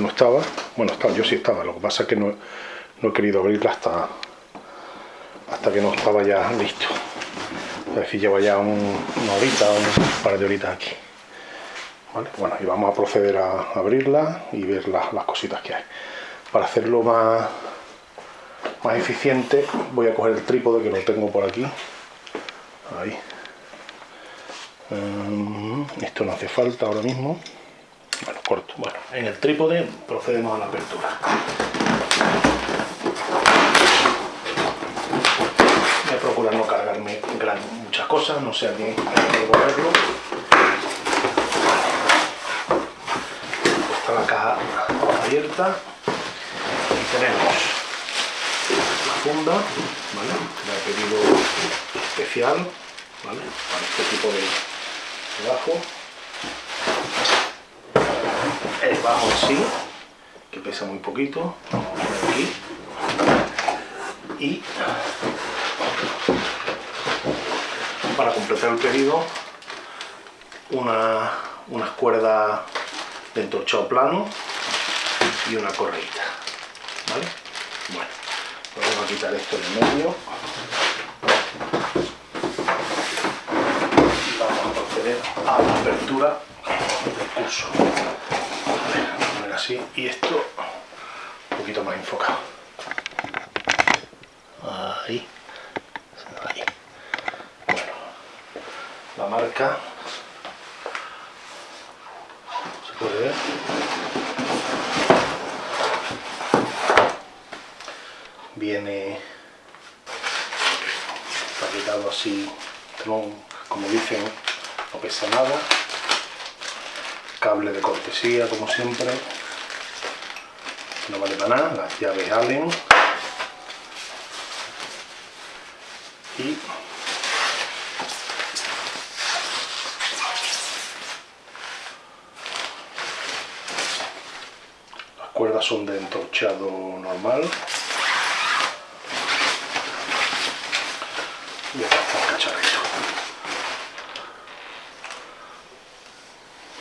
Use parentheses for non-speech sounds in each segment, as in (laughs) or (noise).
no estaba, bueno, estaba, yo sí estaba, lo que pasa es que no, no he querido abrirla hasta, hasta que no estaba ya listo. Es decir, ya un, una horita, un par de horitas aquí. Bueno, y vamos a proceder a abrirla y ver las, las cositas que hay. Para hacerlo más, más eficiente voy a coger el trípode que lo tengo por aquí. Ahí. Mm, esto no hace falta ahora mismo. Bueno, en el trípode procedemos a la apertura. Voy a procurar no cargarme muchas cosas, no sé a quién devolverlo. Está la caja abierta y tenemos la funda, ¿vale? La he pedido especial, ¿vale? Para este tipo de, bajo. El bajo en sí, que pesa muy poquito, aquí. Y para completar el pedido, una, unas cuerdas de entorchado plano y una correita. ¿Vale? Bueno, vamos a quitar esto en medio. Vamos a proceder a la apertura del curso. Así y esto un poquito más enfocado. Ahí. Ahí. Bueno, la marca se puede ver. Viene paquetado así, como dicen, no pesa nada. Cable de cortesía, como siempre. No vale para nada, las llaves Allen. Y las cuerdas son de entorchado normal. Y acá está el cacharrito.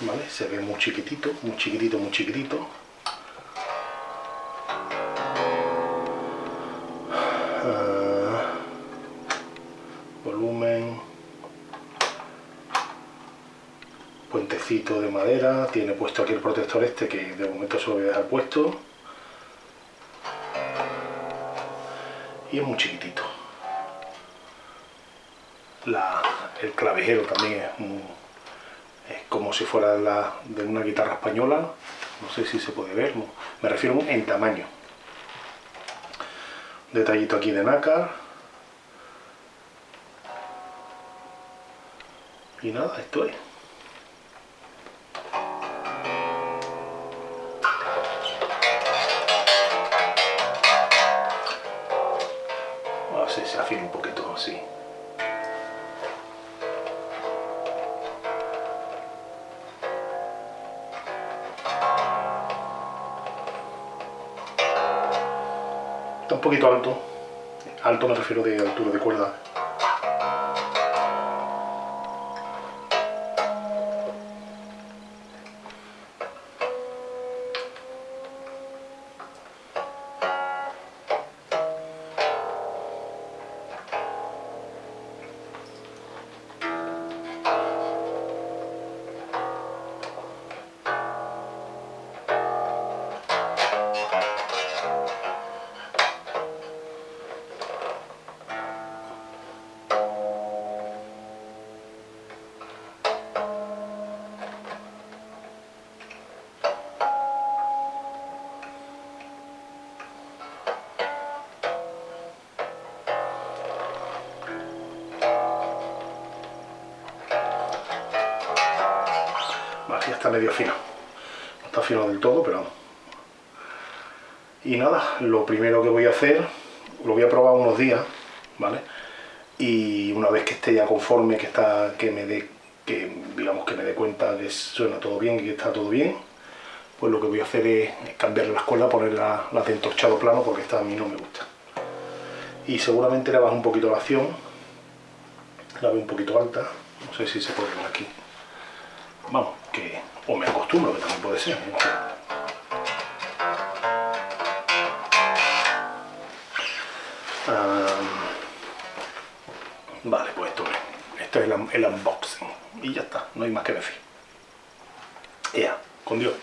¿Vale? Se ve muy chiquitito, muy chiquitito, muy chiquitito. Tiene puesto aquí el protector este que de momento se lo voy a dejar puesto. Y es muy chiquitito. La, el clavijero también es, muy, es como si fuera de una guitarra española. No sé si se puede ver me refiero en tamaño. Detallito aquí de nácar. Y nada, esto es poquito alto. Alto me refiero de altura de cuerda medio fino. No está fino del todo, pero. Y nada, lo primero que voy a hacer, lo voy a probar unos días, ¿vale? Y una vez que esté ya conforme, que está, que me dé, que digamos que me dé cuenta que suena todo bien y que está todo bien, pues lo que voy a hacer es cambiarle la escuela, poner la, la de entorchado plano, porque esta a mí no me gusta. Y seguramente le bajo un poquito la acción, la veo un poquito alta, no sé si se puede ver aquí. Vamos, que O me acostumbro, que también puede ser. vale, pues esto, esto es el, unboxing. Y ya está, no hay más que decir. Ya, con Dios.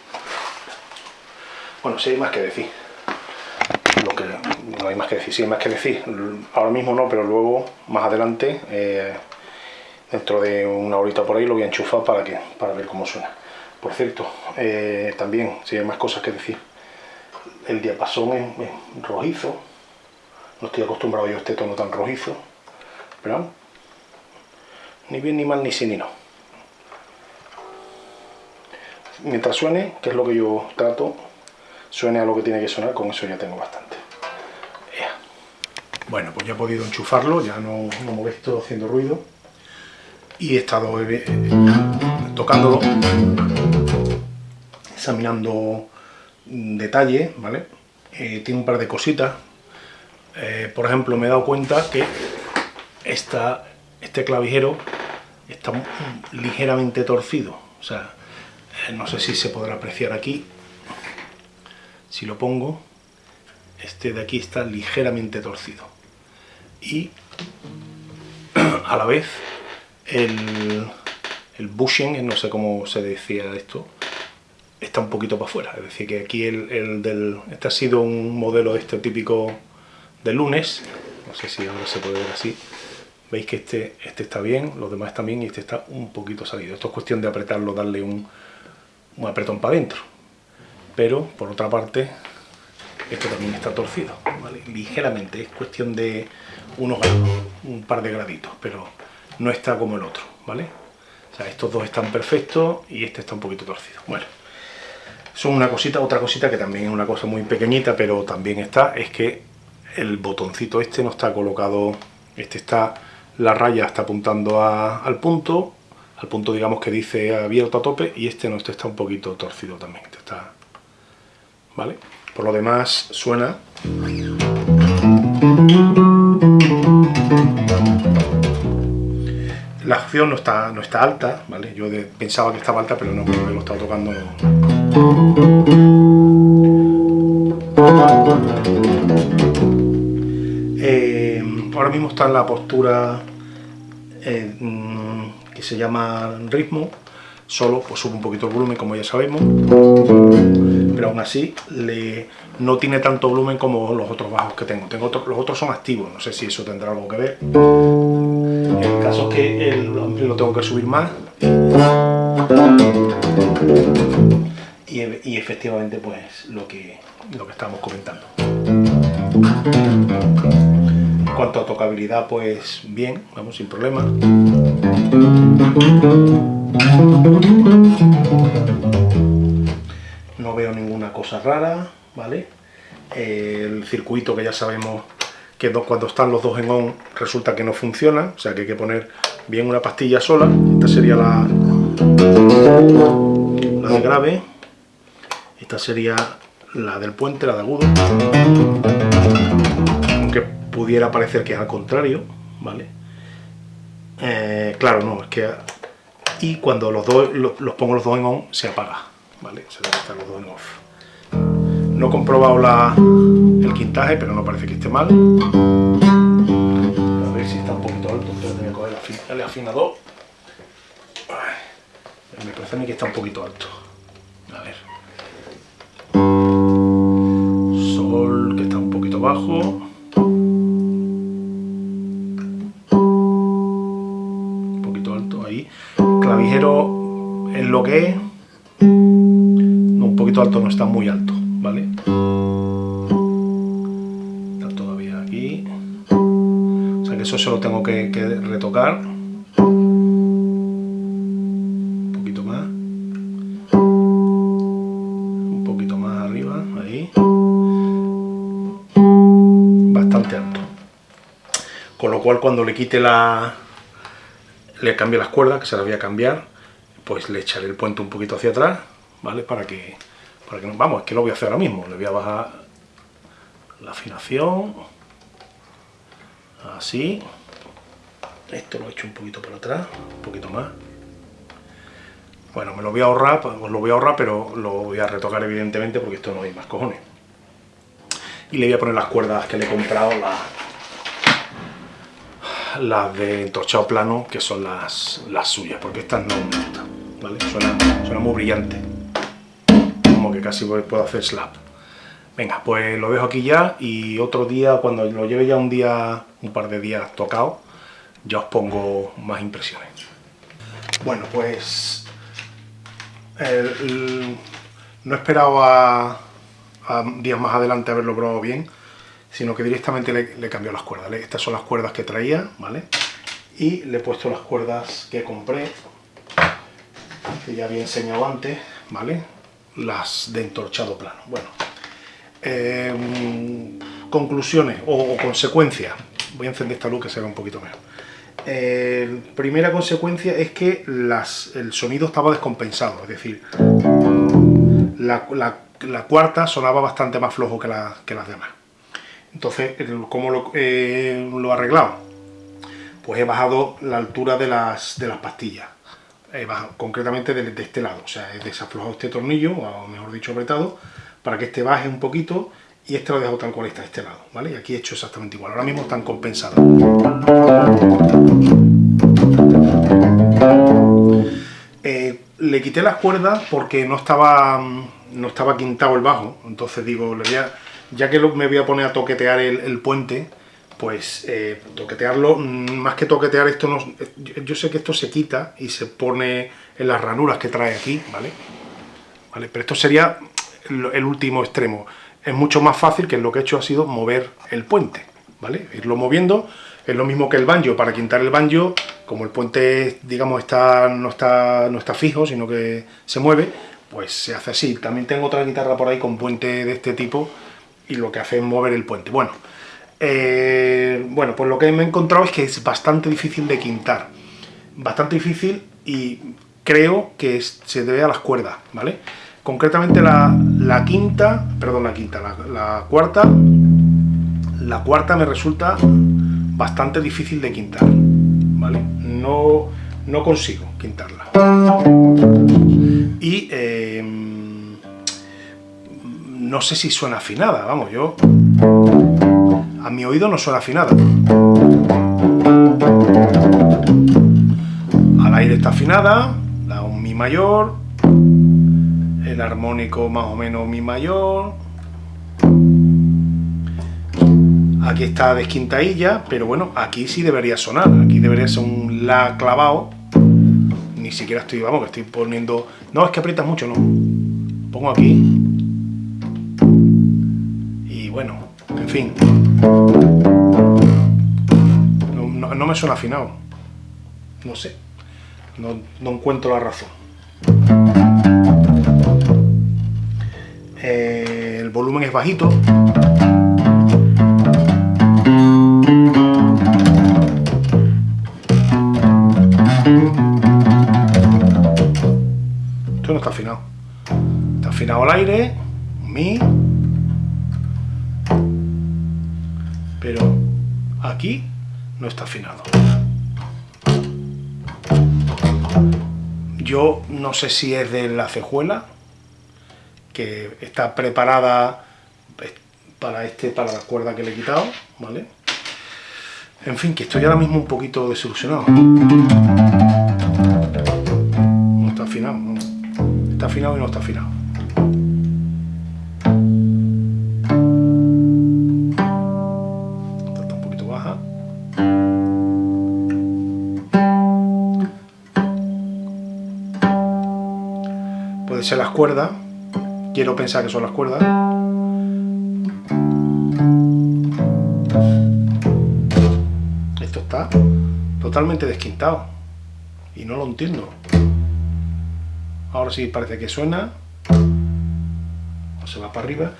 Bueno, sí hay más que decir. Lo que, no hay más que decir, sí hay más que decir. Ahora mismo no, pero luego, más adelante, eh, dentro de una horita por ahí, lo voy a enchufar para, que, para ver cómo suena. Por cierto, eh, también, si hay más cosas que decir, el diapasón es, rojizo, no estoy acostumbrado yo a este tono tan rojizo, pero ni bien ni mal ni sí ni no. Mientras suene, que es lo que yo trato, suene a lo que tiene que sonar, con eso ya tengo bastante. Bueno, pues ya he podido enchufarlo, ya no, no molesto haciendo ruido. Y he estado eh, tocándolo, examinando detalles, ¿vale? Eh, tiene un par de cositas. Eh, por ejemplo, me he dado cuenta que esta, este clavijero está ligeramente torcido. O sea, no sé si se podrá apreciar aquí. Si lo pongo, este de aquí está ligeramente torcido. Y (clears throat) a la vez el, el bushing, no sé cómo se decía esto, está un poquito para afuera. Es decir, que aquí el, del... Este ha sido un modelo este típico de lunes. No sé si ahora se puede ver así. Veis que este, este está bien, los demás también y este está un poquito salido. Esto es cuestión de apretarlo, darle un, un apretón para adentro. Pero, por otra parte, esto también está torcido, ligeramente. Es cuestión de unos un par de graditos, pero no está como el otro, ¿vale? O sea, estos dos están perfectos y este está un poquito torcido. Bueno, son una cosita, otra cosita que también es una cosa muy pequeñita, pero también está, es que el botoncito este no está colocado, este está, la raya está apuntando al punto, al punto digamos que dice abierto a tope, y este no, este está un poquito torcido también, este está, ¿vale? Por lo demás suena... La acción no está, no está alta, ¿vale? Yo pensaba que estaba alta, pero no, porque lo he estado tocando. Eh, ahora mismo está en la postura eh, mm, que se llama ritmo, solo pues sube un poquito el volumen como ya sabemos, pero aún así le, no tiene tanto volumen como los otros bajos que tengo. tengo los otros son activos, no sé si eso tendrá algo que ver. El caso es que lo tengo que subir más. Y, efectivamente pues lo que, lo que estamos comentando. En cuanto a tocabilidad, pues bien, vamos sin problema. No veo ninguna cosa rara, ¿vale? El circuito que ya sabemos que cuando están los dos en on resulta que no funciona, o sea que hay que poner bien una pastilla sola, esta sería la, la de grave, esta sería la del puente, la de agudo, aunque pudiera parecer que es al contrario, ¿vale? Eh, claro, no, es que... Y cuando los dos los, pongo los dos en on, se apaga, ¿vale? Se debe estar los dos en off. No he comprobado el quintaje, pero no parece que esté mal. A ver si está un poquito alto, pero voy a coger el afinador. Me parece a mí que está un poquito alto. Un poquito alto ahí. Clavijero en lo que. No, un poquito alto, no está muy alto. ¿vale? Está todavía aquí. O sea que eso se lo tengo que, retocar. Cual cuando le quite la... le cambie las cuerdas, que se las voy a cambiar, pues le echaré el puente un poquito hacia atrás, ¿vale? Para que vamos, es que lo voy a hacer ahora mismo. Le voy a bajar la afinación. Así. Esto lo he hecho un poquito para atrás, un poquito más. Bueno, me lo voy a ahorrar, pues lo voy a ahorrar, pero lo voy a retocar evidentemente porque esto no hay más cojones. Y le voy a poner las cuerdas que le he comprado, las, las de entorchado plano, que son las, las suyas, porque estas no me gustan, ¿vale? Suena, muy brillante, como que casi puedo hacer slap. Venga, pues lo dejo aquí ya y otro día, cuando lo lleve ya un día, un par de días tocado, ya os pongo más impresiones. Bueno, pues no esperaba a, días más adelante haberlo probado bien, sino que directamente le, le cambió las cuerdas. Estas son las cuerdas que traía, ¿vale? Y le he puesto las cuerdas que compré, que ya había enseñado antes, ¿vale? Las de entorchado plano. Bueno, em, conclusiones o, consecuencias. Voy a encender esta luz que se vea un poquito mejor. Primera consecuencia es que el sonido estaba descompensado, es decir, la, cuarta sonaba bastante más flojo que las demás. Entonces, ¿cómo lo, eh, he arreglado? Pues he bajado la altura de las, de las pastillas, concretamente de, de, este lado, o sea, he desaflojado este tornillo, o mejor dicho apretado, para que este baje un poquito y este lo dejo tal cual está, este lado, ¿vale? Y aquí he hecho exactamente igual, ahora mismo están compensados. Eh, le quité las cuerdas porque no estaba, no estaba quintado el bajo, entonces digo, ya que me voy a poner a toquetear el, puente, pues eh, toquetearlo, mm, más que toquetear esto, no, yo sé que esto se quita y se pone en las ranuras que trae aquí, ¿vale? ¿Vale? Pero esto sería el último extremo es mucho más fácil que lo que he hecho ha sido mover el puente, ¿vale? Irlo moviendo, es lo mismo que el banjo, para quintar el banjo, como el puente, digamos, está, no, está, no está fijo, sino que se mueve, pues se hace así. También tengo otra guitarra por ahí con puente de este tipo, y lo que hace es mover el puente. Bueno, eh, bueno, pues lo que me he encontrado es que es bastante difícil de quintar. Bastante difícil y creo que se debe a las cuerdas, ¿vale? concretamente la, quinta, perdón, la quinta, la, cuarta, la cuarta me resulta bastante difícil de quintar, ¿vale? No, no consigo quintarla. Y em, no sé si suena afinada, vamos, yo... A mi oído no suena afinada. Al aire está afinada, da un mi mayor, el armónico más o menos mi mayor. Aquí está desquintadilla pero bueno aquí sí debería sonar aquí debería ser un la clavado ni siquiera estoy vamos que estoy poniendo no es que aprietas mucho no. Pongo aquí bueno en fin no, me suena afinado no sé no, no encuentro la razón eh, el volumen es bajito. Esto no está afinado. Está afinado al aire, mi, pero aquí no está afinado. Yo no sé si es de la cejuela, que está preparada pues, para este para la cuerda que le he quitado, ¿vale? En fin, que estoy ahora mismo un poquito desilusionado. No está afinado. Está afinado y no está afinado. Ser las cuerdas, quiero pensar que son las cuerdas. Esto está totalmente desquintado y no lo entiendo. Ahora sí parece que suena, se va para arriba.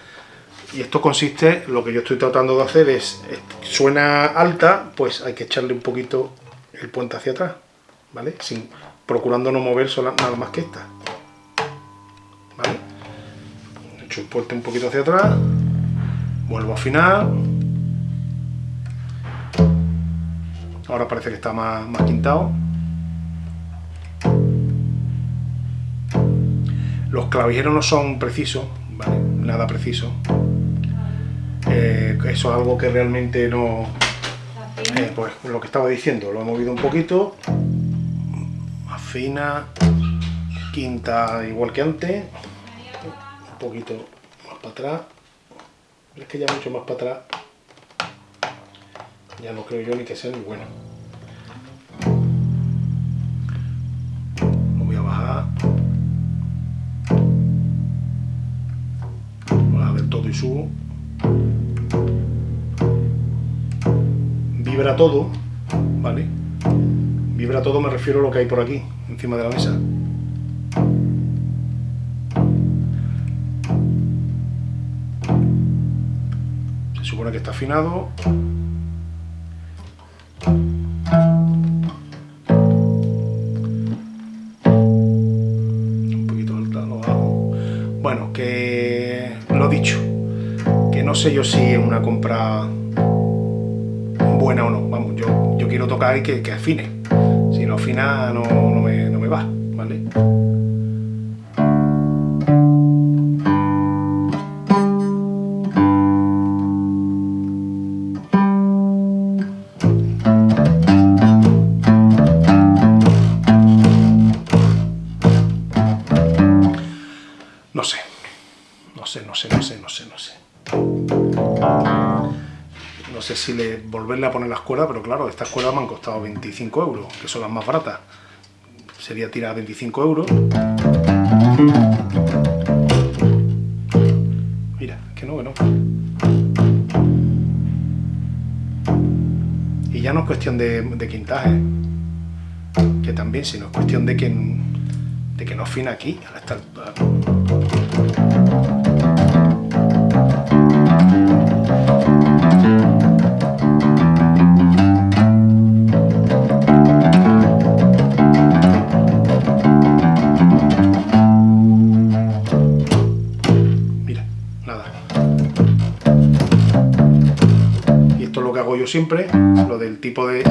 Y esto consiste, lo que yo estoy tratando de hacer es, suena alta, pues hay que echarle un poquito el puente hacia atrás, ¿vale? Sin, procurando no mover nada más que esta. El puente un poquito hacia atrás, vuelvo a afinar, ahora parece que está más, más quintado, Los clavijeros no son precisos, ¿vale? Nada preciso. Eh, eso es algo que realmente no... Eh, pues lo que estaba diciendo, lo he movido un poquito. Afina. Quinta igual que antes. Poquito más para atrás. Es que ya mucho más para atrás. Ya no creo yo ni que sea ni bueno. Lo voy a bajar. Voy a ver todo y subo. Vibra todo, ¿vale? Vibra todo me refiero a lo que hay por aquí, encima de la mesa. Que está afinado. Un poquito del lo bajo. Bueno, que lo dicho, que no sé yo si es una compra buena o no. Vamos, yo, yo quiero tocar y que, que afine. Si no afina, no, no, me, no me va, ¿vale? Sé si le volverle a poner las cuerdas, pero claro, estas cuerdas me han costado 25 euros, que son las más baratas. Sería tirar 25 euros. Mira, que no, que no. Y ya no es cuestión de, de quintaje, que también, sino es cuestión de que, de que no afina aquí, siempre, lo del tipo de...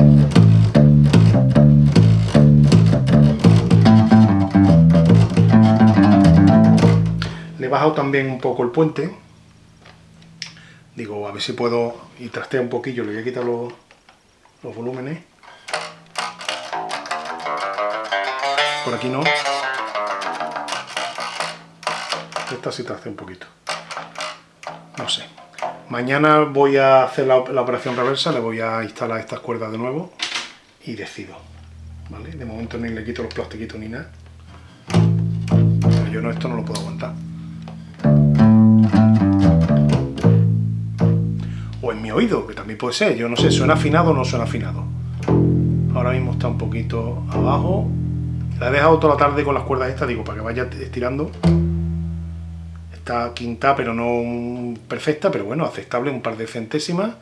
Le he bajado también un poco el puente. Digo, a ver si puedo... Y trastea un poquillo, le voy a quitar los, los volúmenes. Por aquí no. Esta sí trastea un poquito. No sé. Mañana voy a hacer la, operación reversa, le voy a instalar estas cuerdas de nuevo y decido. De momento ni le quito los plastiquitos ni nada. Yo no, esto no lo puedo aguantar. O en mi oído, que también puede ser. Yo no sé, ¿suena afinado o no suena afinado? Ahora mismo está un poquito abajo. La he dejado toda la tarde con las cuerdas estas, digo, para que vaya estirando. Está quinta, pero no perfecta, pero bueno, aceptable, un par de centésimas.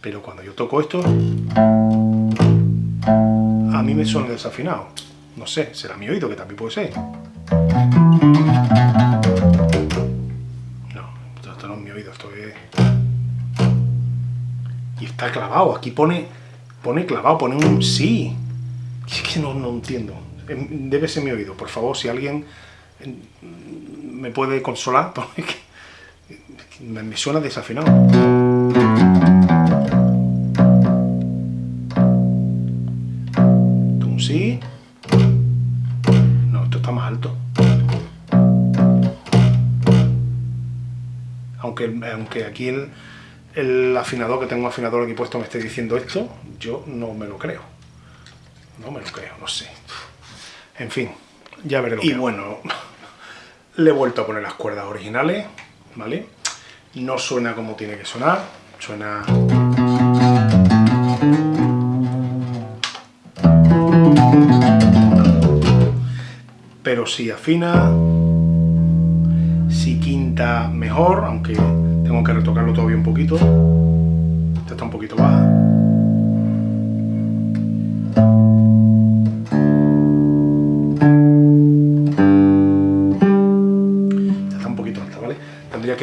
Pero cuando yo toco esto, a mí me suena desafinado. No sé, será mi oído, que también puede ser. No, esto no es mi oído, esto es... Y está clavado, aquí pone, pone clavado, pone un sí. Es que no, no entiendo. Em, Debe ser mi oído, por favor, si alguien me puede consolar, (laughs) porque me, suena desafinado. Un sí. No, esto está más alto. Aunque, aunque aquí el, el afinador, que tengo un afinador aquí puesto, me esté diciendo esto, yo no me lo creo. No me lo creo, no sé. En fin, ya veré lo y bueno, le he vuelto a poner las cuerdas originales, ¿vale? No suena como tiene que sonar, suena... Pero si afina, si quinta mejor, aunque tengo que retocarlo todavía un poquito. Esta está un poquito baja.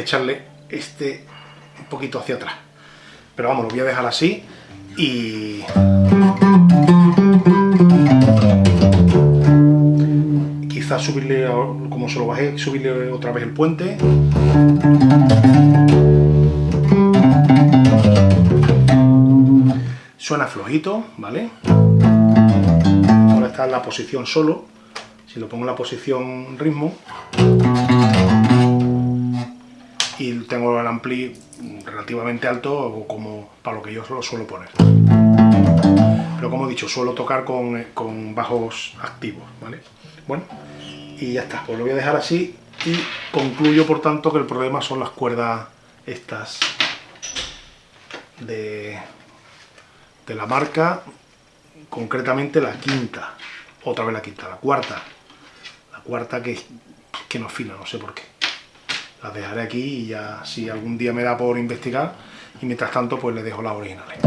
Echarle este un poquito hacia atrás. Pero vamos, lo voy a dejar así y... subirle, como se lo bajé, subirle otra vez el puente. Suena flojito, ¿vale? Ahora está en la posición solo. Si lo pongo en la posición ritmo y tengo el ampli relativamente alto como para lo que yo lo suelo poner. Pero como he dicho suelo tocar con, con bajos activos ¿vale? bueno y ya está, pues lo voy a dejar así y concluyo por tanto que el problema son las cuerdas estas de, de la marca concretamente la quinta. Otra vez la quinta, la cuarta. La cuarta que, que no afina, no sé por qué las dejaré aquí y ya si algún día me da por investigar y mientras tanto pues le dejo las originales.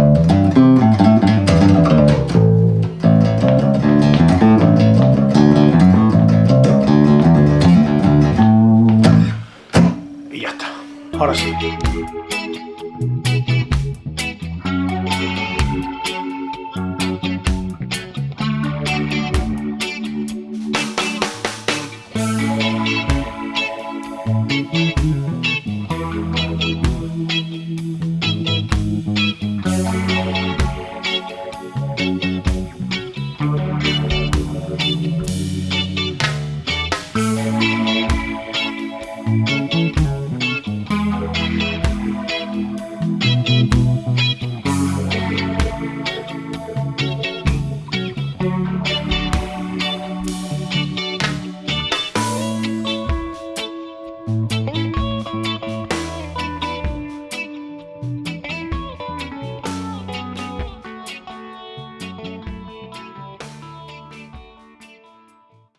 Y ya está. Ahora sí. You.